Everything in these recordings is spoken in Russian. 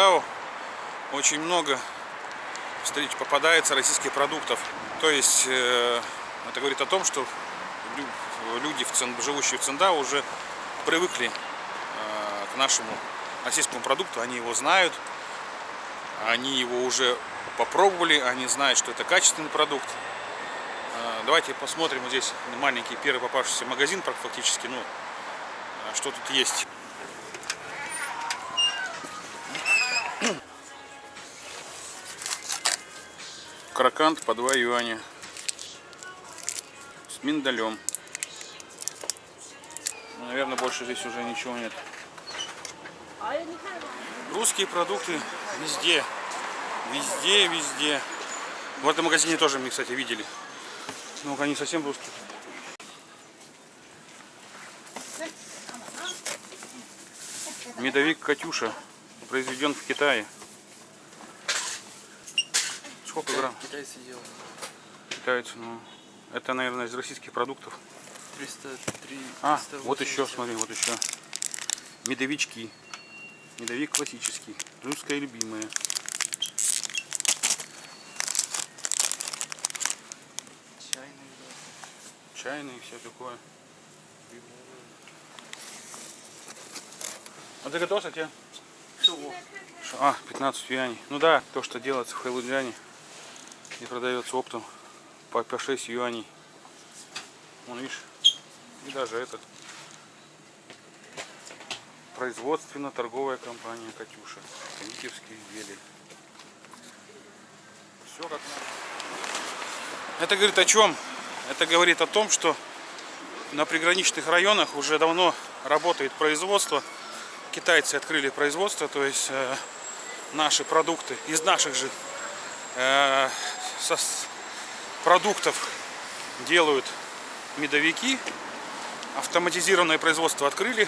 Циндао очень много встреч попадается российских продуктов. То есть э, это говорит о том, что люди, живущие в Циндао, уже привыкли э, к нашему российскому продукту, они его знают, они его уже попробовали, они знают, что это качественный продукт. Э, давайте посмотрим вот здесь маленький первый попавшийся магазин фактически, ну, что тут есть. Крокант по 2 юаня. С миндалем. Наверное, больше здесь уже ничего нет. Русские продукты везде. Везде, везде. В этом магазине тоже мы, кстати, видели. Ну, они совсем русские. Медовик Катюша произведен в Китае. Сколько грамм? Китайцы делают. Китайцы, ну. Это, наверное, из российских продуктов. 303. А, вот еще, смотри, вот еще. Медовички. Медовик классический. Русская любимая. Чайный и все такое. А ты готов, кстати? А, 15 юаней. Ну да, то, что делается в Хэлуджане и продается оптом по, по 6 юаней. Вон, видишь, и даже этот. Производственно-торговая компания Катюша. Кондитерские изделия. Все как надо. Это говорит о чем? Это говорит о том, что на приграничных районах уже давно работает производство. Китайцы открыли производство, то есть э, наши продукты из наших же э, со, продуктов делают медовики. Автоматизированное производство открыли,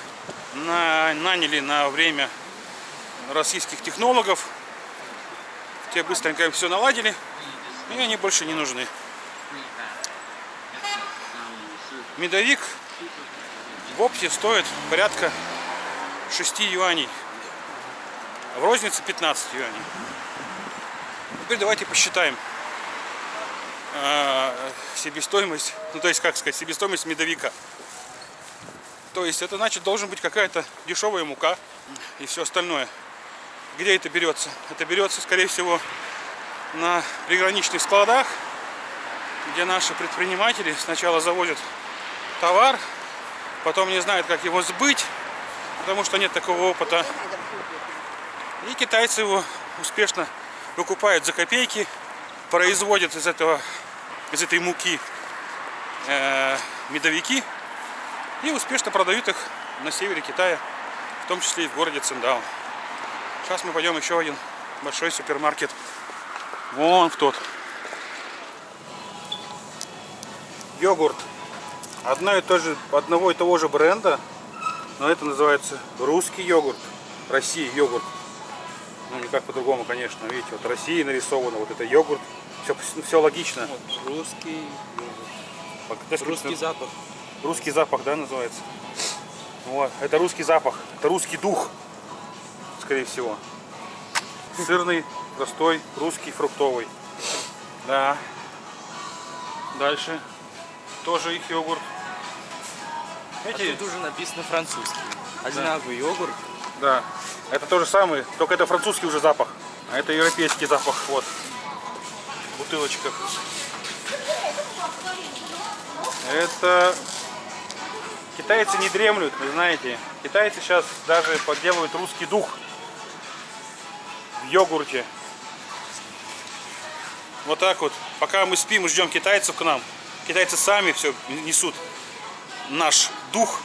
на, наняли на время российских технологов. Те быстренько все наладили, и они больше не нужны. Медовик в опте стоит порядка 6 юаней. В рознице 15 юаней. Теперь давайте посчитаем э, себестоимость, ну то есть как сказать, себестоимость медовика. То есть это значит должен быть какая-то дешевая мука и все остальное. Где это берется? Это берется скорее всего на приграничных складах, где наши предприниматели сначала завозят товар, потом не знают как его сбыть, потому что нет такого опыта. И китайцы его успешно выкупают за копейки, производят из этого, из этой муки э, медовики и успешно продают их на севере Китая, в том числе и в городе Циндао. Сейчас мы пойдем еще один большой супермаркет. Вон в тот. Йогурт. Одно и то же, одного и того же бренда, но это называется русский йогурт. Россия йогурт. Ну, никак по-другому, конечно. Видите, вот Россия нарисована, вот это йогурт. Все, все логично. Вот, русский Так, Русский запах. Русский запах, да, называется? Вот, это русский запах, это русский дух, скорее всего. Сырный, простой, русский, фруктовый. Да. Дальше. Тоже их йогурт. А Эти, тут уже написано французский. Одинаковый йогурт. да, это то же самое, только это французский уже запах, а это европейский запах, вот, в бутылочках. Это китайцы не дремлют, вы знаете. Китайцы сейчас даже подделывают русский дух в йогурте. Вот так вот. Пока мы спим и ждем китайцев к нам, китайцы сами все несут наш дух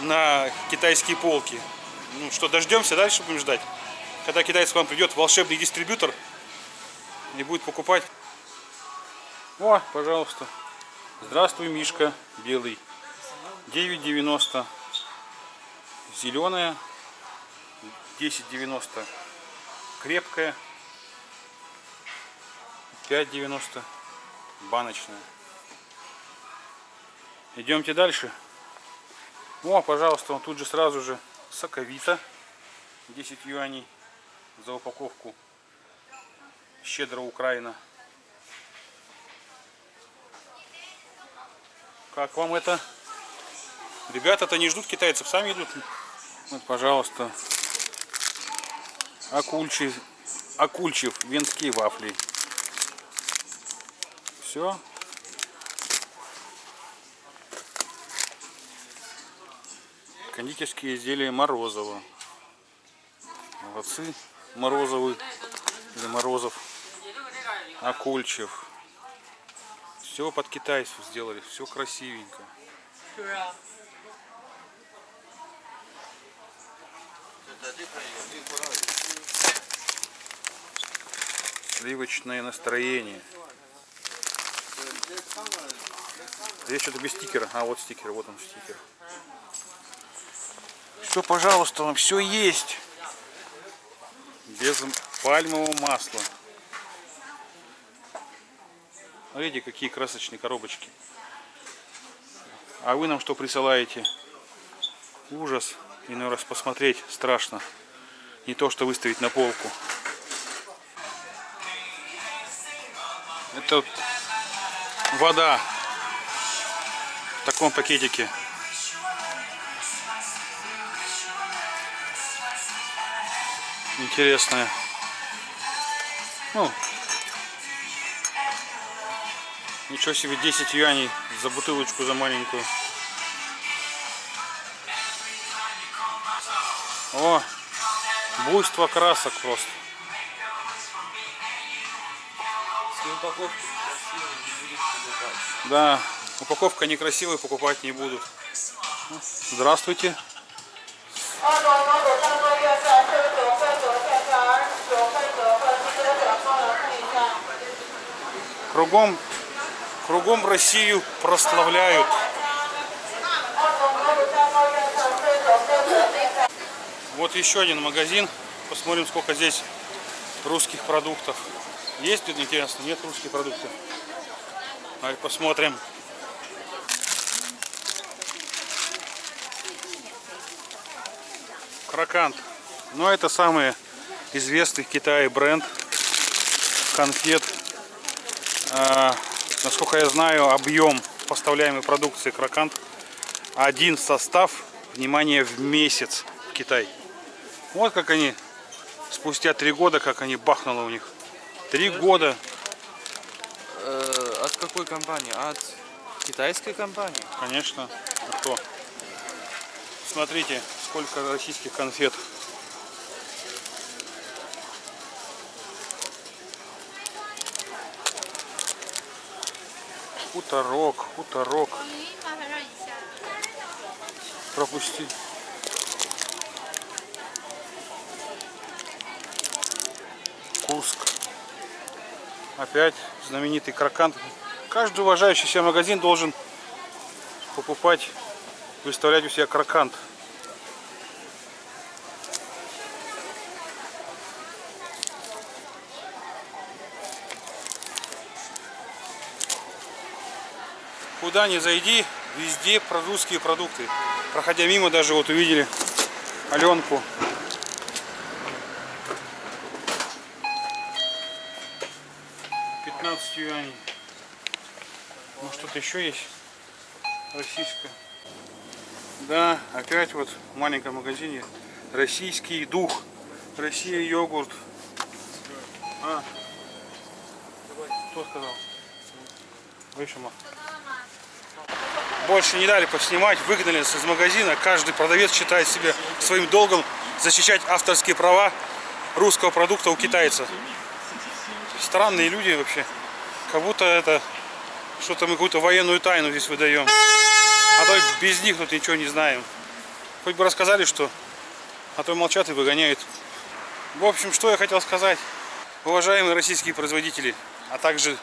на китайские полки. Ну что, дождемся, дальше будем ждать. Когда китайец к вам придет, волшебный дистрибьютор, и будет покупать. О, пожалуйста. Здравствуй, Мишка, белый. 9,90. Зеленая. 10,90. Крепкая. 5,90. Баночная. Идемте дальше. О, пожалуйста, он тут же сразу же соковита. 10 юаней. за упаковку. Щедро Украина. Как вам это? Ребята-то не ждут китайцев, сами идут. Вот, пожалуйста. Акульчи, Акульчев, венские вафли. Все. Кондитерские изделия Морозова. Молодцы. Морозовы или Морозов. Акульчев. Все под китайцев сделали, все красивенько. Сливочное настроение. Здесь что-то без стикера. А, вот стикер, вот он стикер. Все, пожалуйста, вам все есть. Без пальмового масла. Смотрите, какие красочные коробочки. А вы нам что присылаете? Ужас. Иной раз посмотреть страшно. Не то, что выставить на полку. Это вода в таком пакетике. Интересная. Ну, ничего себе, 10 юаней за бутылочку, за маленькую. О, буйство красок просто. Да, упаковка некрасивая, покупать не будут. Здравствуйте. Кругом, кругом Россию прославляют. Вот еще один магазин. Посмотрим, сколько здесь русских продуктов. Есть тут интересно? Нет русских продуктов. Давай посмотрим. Крокант. Ну, это самый известный в Китае бренд конфет. А, насколько я знаю, объем поставляемой продукции Крокант один состав, внимание, в месяц в Китай. Вот как они спустя три года, как они бахнуло у них. Три года, Э, от какой компании? От китайской компании? конечно. А кто? Смотрите, сколько российских конфет. Хуторок, хуторок. Пропусти. Курск. Опять знаменитый крокант. Каждый уважающий себя магазин должен покупать, выставлять у себя крокант. Куда ни зайди, везде про продукты. Проходя мимо, даже вот увидели Аленку. Юаней. Ну что-то еще есть российское. Да, опять вот в маленьком магазине российский дух. Россия йогурт. А. Кто сказал? Вышел. Больше не дали поснимать, выгнали из магазина. Каждый продавец считает себе своим долгом защищать авторские права русского продукта у китайца. Странные люди вообще. Как будто это что-то мы какую-то военную тайну здесь выдаем. А то без них тут ничего не знаем. Хоть бы рассказали, что, а то молчат и выгоняют. В общем, что я хотел сказать. Уважаемые российские производители, а также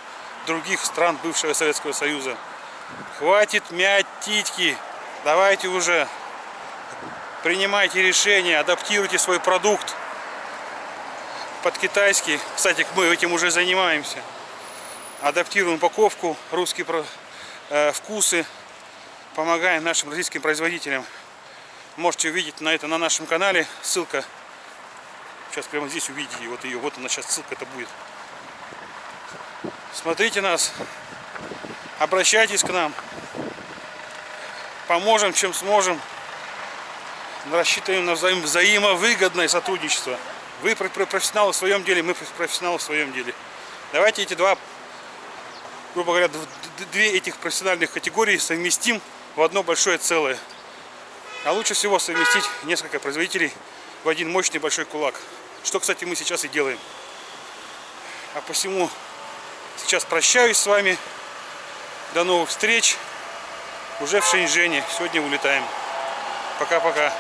других стран бывшего Советского Союза. Хватит мять титьки. Давайте уже принимайте решения, адаптируйте свой продукт под китайский. Кстати, мы этим уже занимаемся. Адаптируем упаковку, русские э, вкусы. Помогаем нашим российским производителям. Можете увидеть на это на нашем канале. Ссылка Сейчас прямо здесь увидите вот ее. Вот она сейчас ссылка это будет. Смотрите нас. Обращайтесь к нам. Поможем, чем сможем. Рассчитываем на взаим- взаимовыгодное сотрудничество. Вы про- про- профессионалы в своем деле, мы профессионалы в своем деле. Давайте эти два, грубо говоря, две этих профессиональных категории совместим в одно большое целое. А лучше всего совместить несколько производителей в один мощный большой кулак. Что, кстати, мы сейчас и делаем. А посему сейчас прощаюсь с вами. До новых встреч. Уже в Шэньчжэне. Сегодня улетаем. Пока-пока.